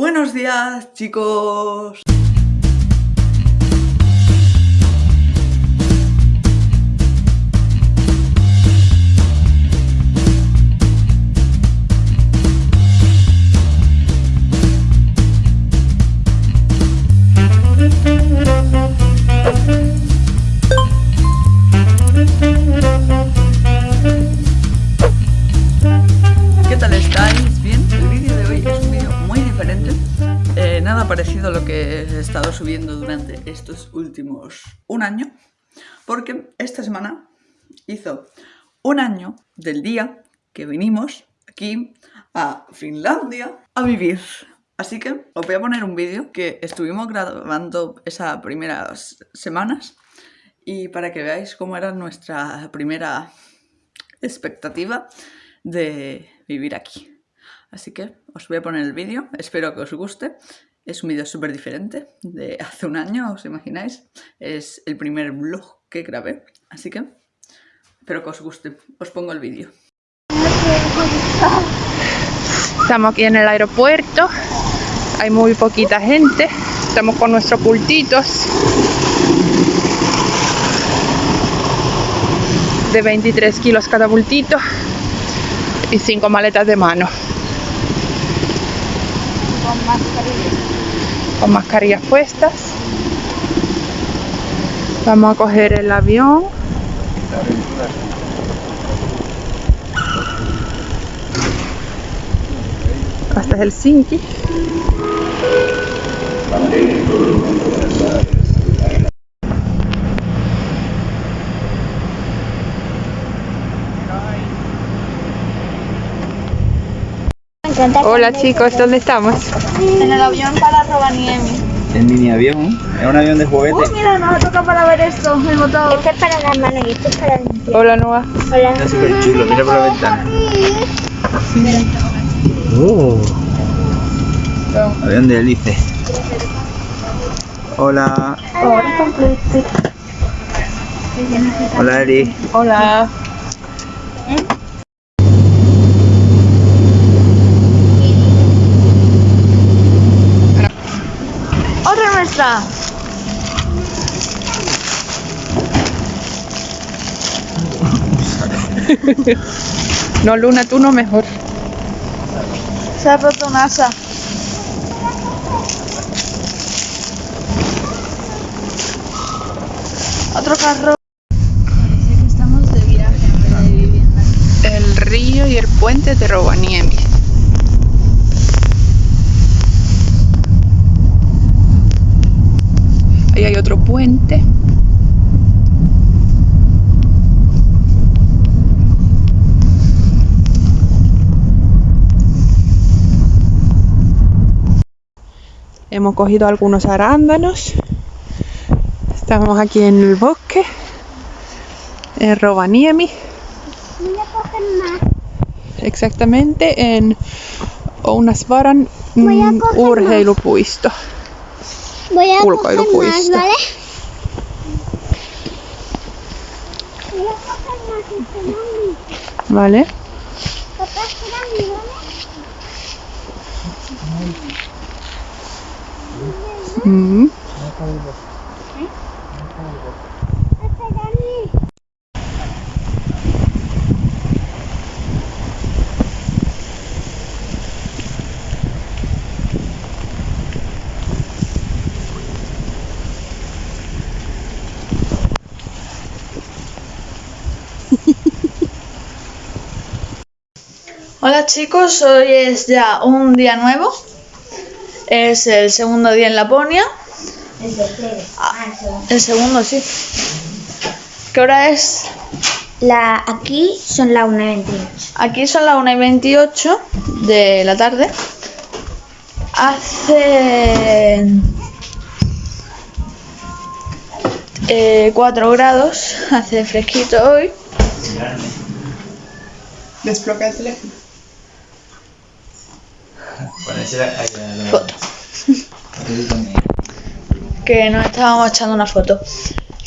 Buenos días, chicos. Parecido a lo que he estado subiendo durante estos últimos un año. Porque esta semana hizo un año del día que vinimos aquí a Finlandia a vivir. Así que os voy a poner un vídeo que estuvimos grabando esas primeras semanas y para que veáis cómo era nuestra primera expectativa de vivir aquí. Así que os voy a poner el vídeo, espero que os guste. Es un vídeo súper diferente de hace un año, ¿os imagináis? Es el primer vlog que grabé, así que espero que os guste. Os pongo el vídeo. Estamos aquí en el aeropuerto. Hay muy poquita gente. Estamos con nuestros pultitos. De 23 kilos cada bultito. Y 5 maletas de mano. Con mascarilla. Con mascarillas puestas. Vamos a coger el avión. Hasta Helsinki. Encanta Hola chicos, ¿dónde estamos? En el avión para Rovaniemi. El mini avión, es un avión de juguete. Uy, mira, nos toca para ver esto, el motor. Esto es para la mano y esto es para limpiar. Hola Noah. Hola. Está súper chulo, mira por la ventana. Oh. Avión de hélice. Hola. Hola Eri. Hola. No, Luna, tú no mejor. Se ha roto un asa. Otro carro. Parece que estamos de viaje en vez de vivienda. El río y el puente de Rovaniemi. Ahí hay otro puente. Hemos cogido algunos arándanos. Estamos aquí en el bosque, en Rovaniemi. Exactamente en Ounasvaran Voy a coger más. ¿vale? Voy a coger más este mami. ¿Vale? Papá, espérame, ¿vale? Mm. Hola chicos, hoy es ya un día nuevo. Es el segundo día en Laponia. Ah, el segundo, sí. ¿Qué hora es? La, aquí son las 1.28. Aquí son las 1 y 28 de la tarde. Hace 4 grados, hace fresquito hoy. Desbloquea el teléfono. Ponerse ahí a la- Foto. Que nos estábamos echando una foto.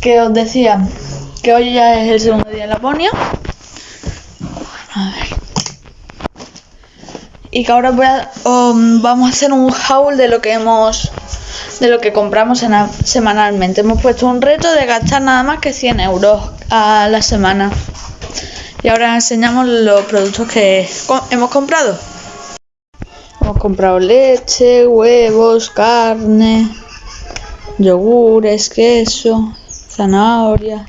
Que os decía que hoy ya es el segundo día en Laponia. A y que ahora voy a, um, vamos a hacer un haul de lo que hemos de lo que compramos semanalmente. Hemos puesto un reto de gastar nada más que 100 euros a la semana. Y ahora enseñamos los productos que hemos comprado. Hemos comprado leche, huevos, carne, yogures, queso, zanahorias,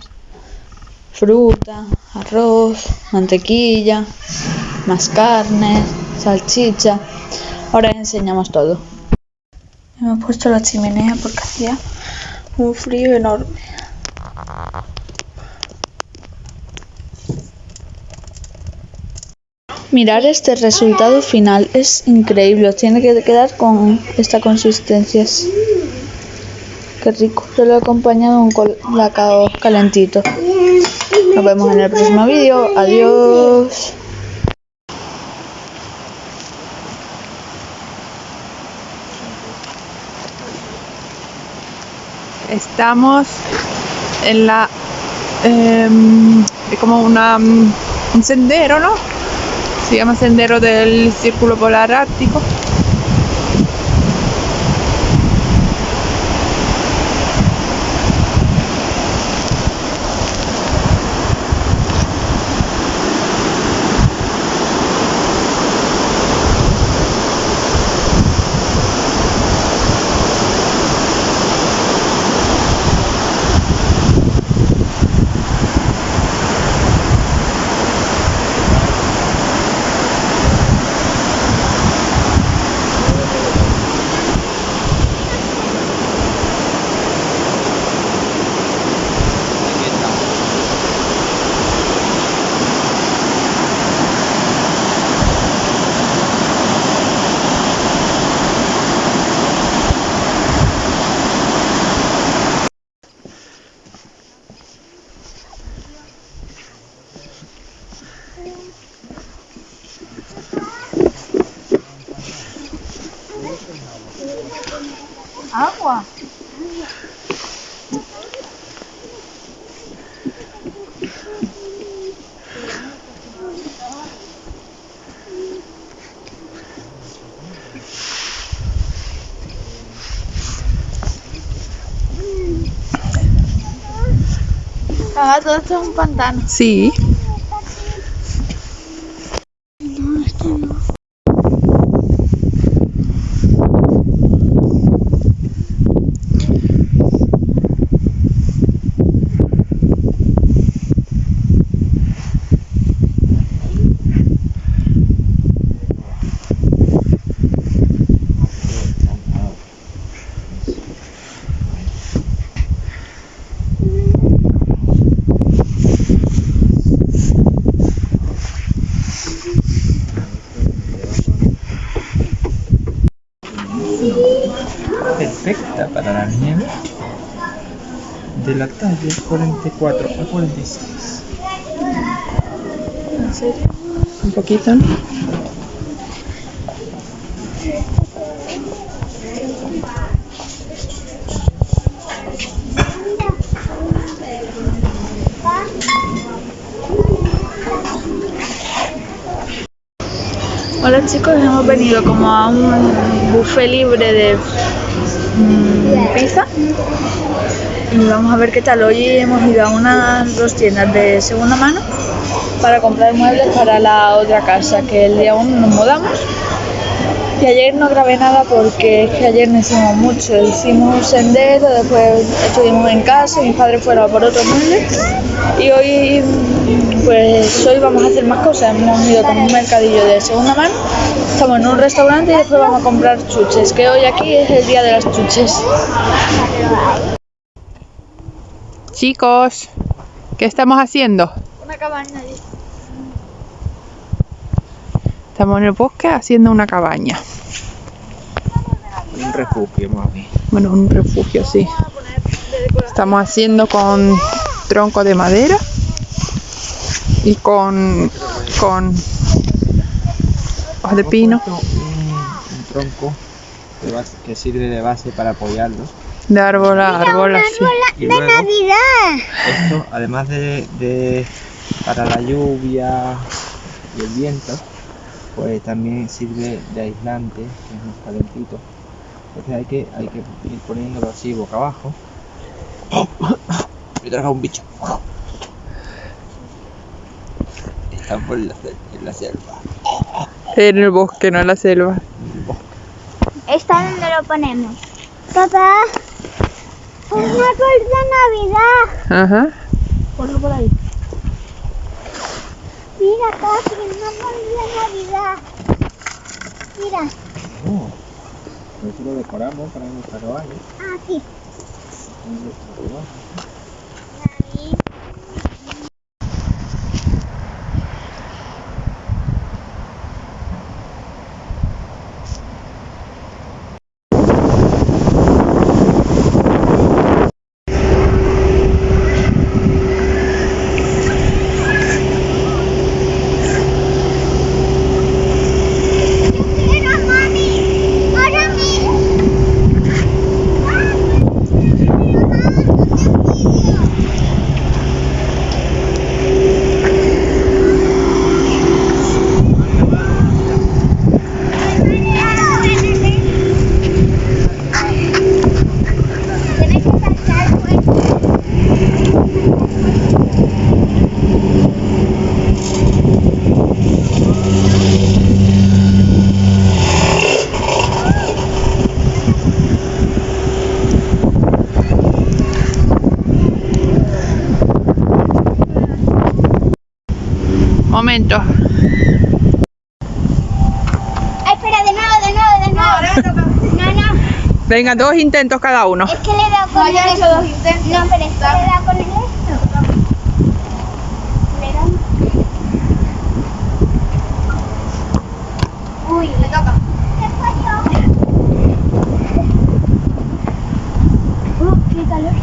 fruta, arroz, mantequilla, más carne, salchicha. Ahora enseñamos todo. Hemos puesto la chimenea porque hacía un frío enorme. Mirar este resultado final es increíble. Tiene que quedar con esta consistencia. Qué rico. Yo lo he acompañado con colacao calentito. Nos vemos en el próximo vídeo. Adiós. Estamos en la. em, como una, mm, un sendero, ¿no? Se llama Sendero del Círculo Polar Ártico. Agua. Ah, todo esto es un pantano. Sí. Perfecta para la nieve talla 44 a 46. ¿En serio? Un poquito. Hola chicos, hemos venido como a un buffet libre de mm, pizza y vamos a ver qué tal. Hoy hemos ido a unas dos tiendas de segunda mano para comprar muebles para la otra casa, que el día 1 nos mudamos. Y ayer no grabé nada porque es que ayer no hicimos mucho. Hicimos un sendero, después estuvimos en casa, mis padres fueron por otros muebles. Y hoy, pues hoy vamos a hacer más cosas. Hemos ido con un mercadillo de segunda mano, estamos en un restaurante y después vamos a comprar chuches, que hoy aquí es el día de las chuches. Chicos, ¿qué estamos haciendo? Una cabaña allí. Estamos en el bosque haciendo una cabaña. Un refugio, mami. Bueno, un refugio, sí. Estamos haciendo con tronco de madera y con, con hojas de pino, Un, un tronco de base- que sirve de base para apoyarlo. De árbol a árbol, así. Y luego, esto, además de, de- para la lluvia y el viento, pues también sirve de aislante, que es más calentito. Entonces hay que, hay que ir poniéndolo así boca abajo. Me traga un bicho. Estamos en la, en la selva. En el bosque, no en la selva. en el bosque. ¿Esta dónde lo ponemos? Papá, un árbol de Navidad. Ajá. Ponlo por ahí. Mira, casi un árbol de Navidad. Mira, Oh, eso lo decoramos para nuestra cabaña. aquí. en nuestra cabaña. Mira, mami. Ahora mi. Tienes que saltar fuerte. Momento. Ay, espera, de nuevo, de nuevo, de nuevo. No, no, Venga, dos intentos cada uno. es que le dado con No, el hecho dos intentos. No, pero es que le dado con el esto. Le he dado- Uy, Le toca. ¿qué pasó? Uh, qué calor.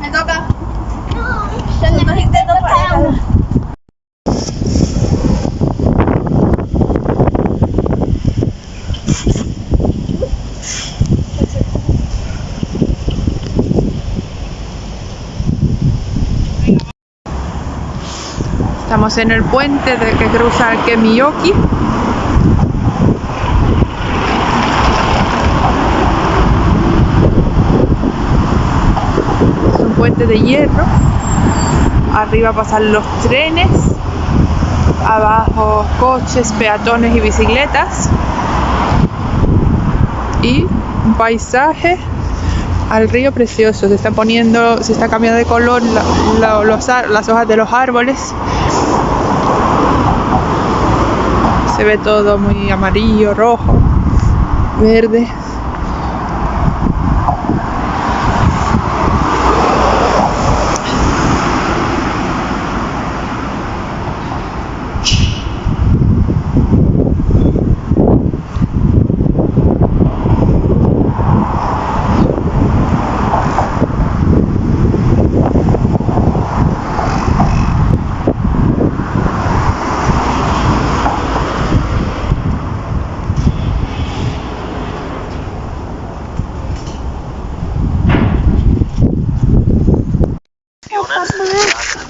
Me toca. No, Son dos intentos para cada uno. En el puente de que cruza el Kemiyoki. Es un puente de hierro. Arriba pasan los trenes. Abajo coches, peatones y bicicletas. Y un paisaje al río precioso. Se está poniendo, se está cambiando de color las hojas de los árboles. Se ve todo muy amarillo, rojo, verde.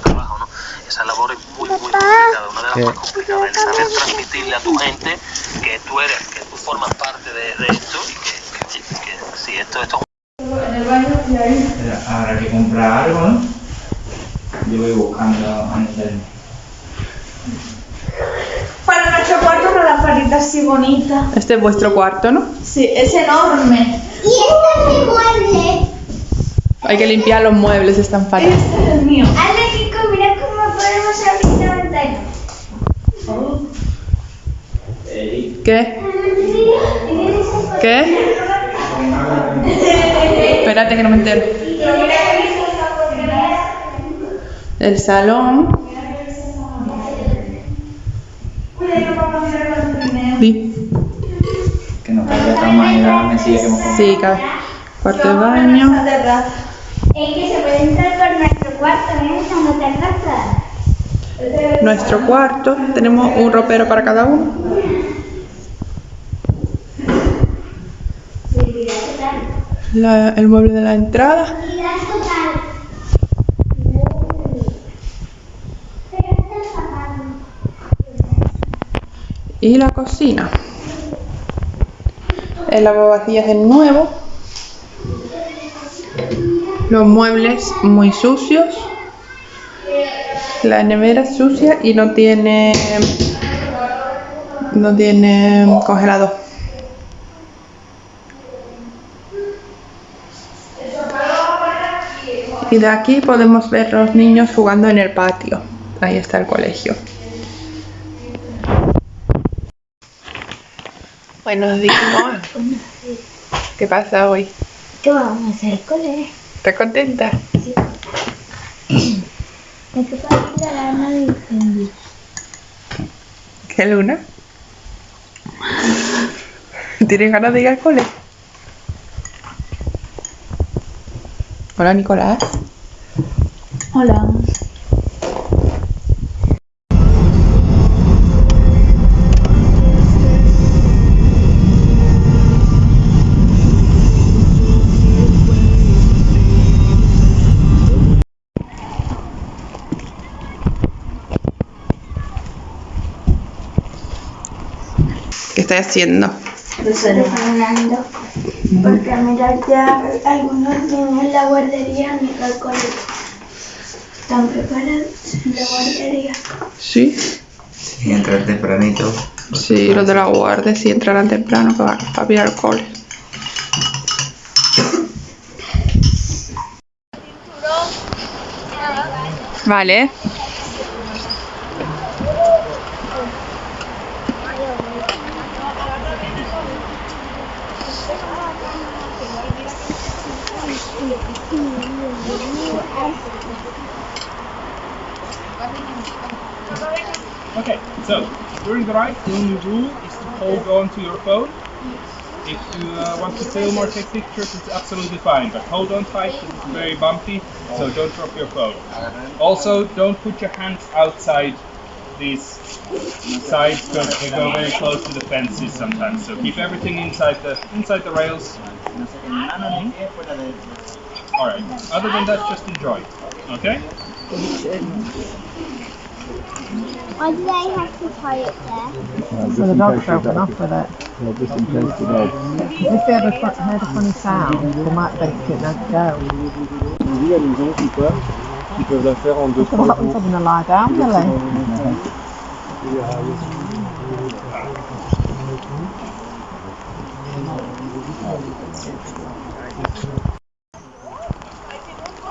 trabajo, ¿no? Esa labor es muy, muy complicada, una de las ¿Qué? más complicadas, el saber transmitirle a tu gente que tú eres, que tú formas parte de, de esto y que, que, que si esto, esto Espera, Habrá que comprar algo, ¿no? Yo voy buscando en internet. Para nuestro cuarto una lamparita así bonita. Este es vuestro cuarto, ¿no? Sí, es enorme. Y este es mi mueble. Hay que limpiar los muebles, están fatal. Este es el mío. Ale, Kiko, mira cómo podemos abrir la ventana. ¿Qué? ¿Qué? Espérate que no me entero. El salón. Sí, Que nos caiga tan mal la mesilla que hemos comprado. sí, cabe. Cuarto de baño. Es que se puede entrar por nuestro cuarto, ¿eh? Cuando te arrastras. nuestro cuarto. Tenemos un ropero para cada uno. La- el mueble de la entrada. Y la cocina. El lavavajillas es nuevo. Los muebles muy sucios. La nevera es sucia y no tiene no tiene congelador. Y de aquí podemos ver los niños jugando en el patio. Ahí está el colegio. Buenos días. ¿Qué pasa hoy? ¿Qué vamos a hacer, cole? ¿Estás contenta? ¿De qué partida la arma de incendio? ¿Qué luna? ¿Tienes ganas de ir al cole? Hola, Nicolás. Hola. ¿Qué estás haciendo? Porque mirar ya algunos niños en la guardería ido al colegio. Están preparados en la guardería. Sí. Y entrar tempranito. Sí, los de la guardia sí entrarán temprano para, para ir al cole. Vale. So during the ride, the only rule is to hold on to your phone. If you uh, want to film or take pictures, it's absolutely fine, but hold on tight, it's very bumpy, so don't drop your phone. Also, don't put your hands outside these sides because they go very close to the fences sometimes. So keep everything inside the inside the rails. All right. Other than that, just enjoy. Okay? Why do they have to tie it there? Uh, so the dog's broken off with it. If they ever heard a funny sound, they might think it had to go. Oui, à maison qui peuvent, qui peuvent la faire en deux, So what trois happens jours. having to lie down, Billy?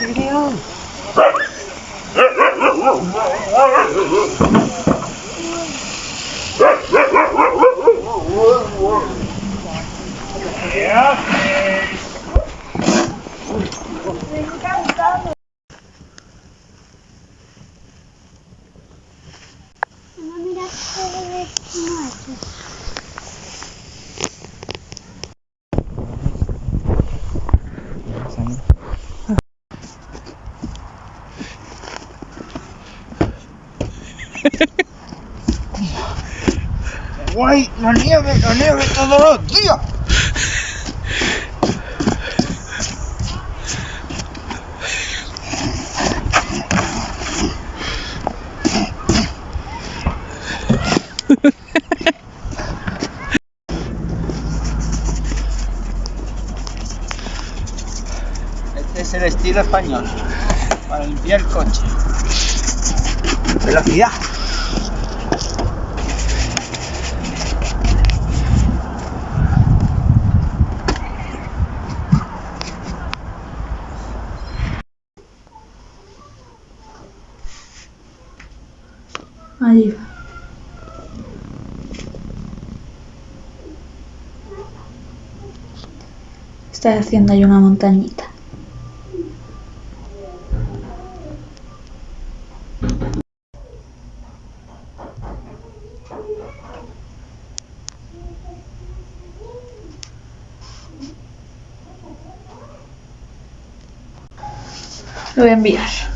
Look now. No miras todo esto muerto. ¡Guay! ¡La nieve! ¡La nieve todos los días! Este es el estilo español para limpiar el coche. Velocidad. Está haciendo ahí una montañita. Lo voy a enviar.